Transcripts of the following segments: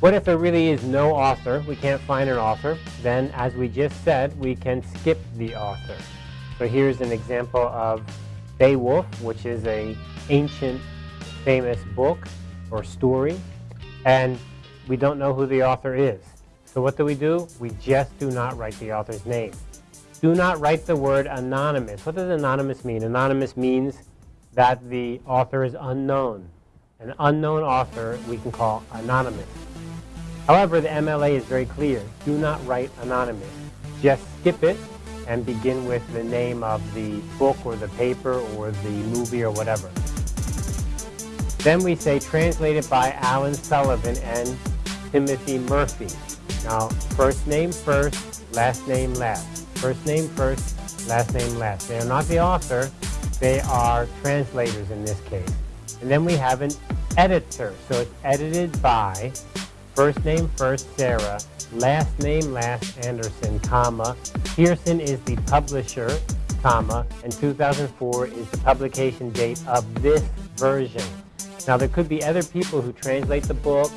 What if there really is no author? We can't find an author. Then, as we just said, we can skip the author. So here's an example of Beowulf, which is a ancient famous book or story, and we don't know who the author is. So what do we do? We just do not write the author's name. Do not write the word anonymous. What does anonymous mean? Anonymous means that the author is unknown. An unknown author we can call anonymous. However, the MLA is very clear. Do not write anonymous. Just skip it and begin with the name of the book or the paper or the movie or whatever. Then we say translated by Alan Sullivan and Timothy Murphy. Now, first name first, last name last. First name first, last name last. They are not the author, they are translators in this case. And then we have an editor. So it's edited by First name first, Sarah. Last name last, Anderson, comma. Pearson is the publisher, comma. And 2004 is the publication date of this version. Now, there could be other people who translate the book,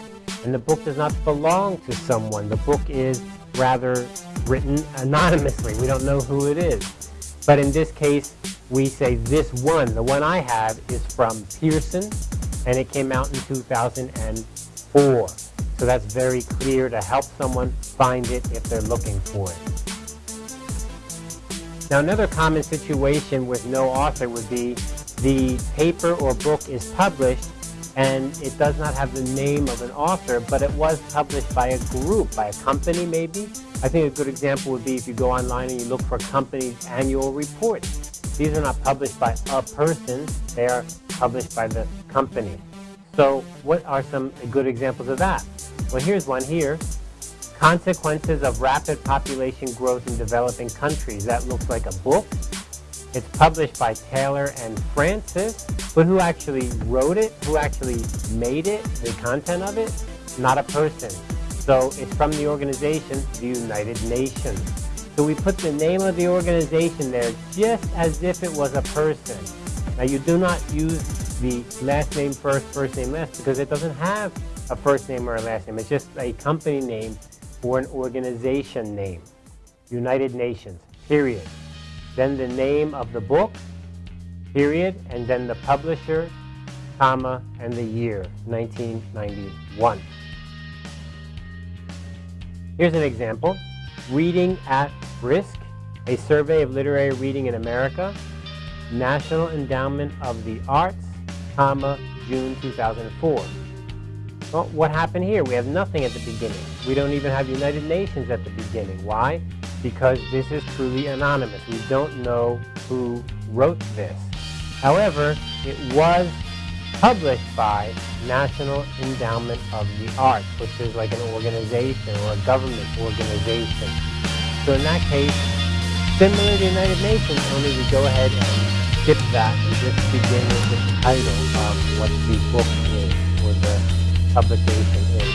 and the book does not belong to someone. The book is rather written anonymously. We don't know who it is. But in this case, we say this one, the one I have, is from Pearson, and it came out in 2004. So that's very clear to help someone find it if they're looking for it. Now another common situation with no author would be the paper or book is published and it does not have the name of an author, but it was published by a group, by a company maybe. I think a good example would be if you go online and you look for a company's annual report. These are not published by a person, they are published by the company. So what are some good examples of that? Well, here's one here. Consequences of Rapid Population Growth in Developing Countries. That looks like a book. It's published by Taylor and Francis, but who actually wrote it, who actually made it, the content of it? Not a person. So it's from the organization, the United Nations. So we put the name of the organization there just as if it was a person. Now you do not use the last name first, first name last, because it doesn't have a first name or a last name. It's just a company name or an organization name. United Nations, period. Then the name of the book, period, and then the publisher, comma, and the year, 1991. Here's an example. Reading at Risk, a survey of literary reading in America, National Endowment of the Arts, comma, June 2004. Well, what happened here? We have nothing at the beginning. We don't even have United Nations at the beginning. Why? Because this is truly anonymous. We don't know who wrote this. However, it was published by National Endowment of the Arts, which is like an organization or a government organization. So in that case, similar to United Nations, only we go ahead and skip that and just begin with the title of what the book publication